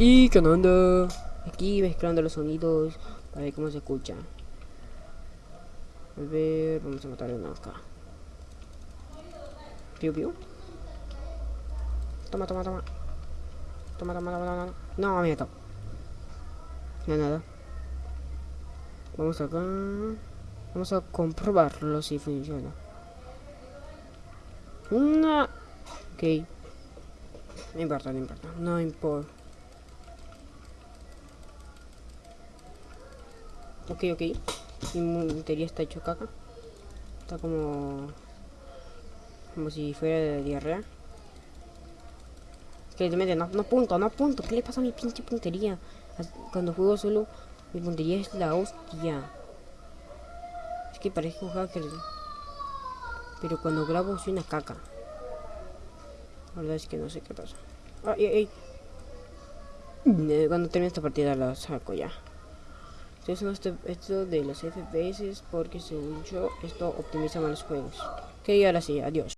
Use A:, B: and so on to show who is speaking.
A: Y qué onda. Aquí mezclando los sonidos para ver cómo se escucha. A ver, vamos a matar uno acá. Piu piu. Toma, toma, toma. Toma, toma, toma, toma. No, me meto. No, nada. Vamos acá. Vamos a comprobarlo si funciona. No. Ok. No importa, no importa. No importa. Ok, ok. Mi montería está hecho caca. Está como... Como si fuera de diarrea. Que no, no punto, no punto. ¿Qué le pasa a mi pinche puntería? Cuando juego solo, mi puntería es la hostia. Es que parece un hacker. Pero cuando grabo soy una caca. La verdad es que no sé qué pasa. Ay, ay, ay. Cuando termine esta partida la saco ya. Esto, este, esto de los FPS porque según yo esto optimiza más los juegos. Que ahora sí, adiós.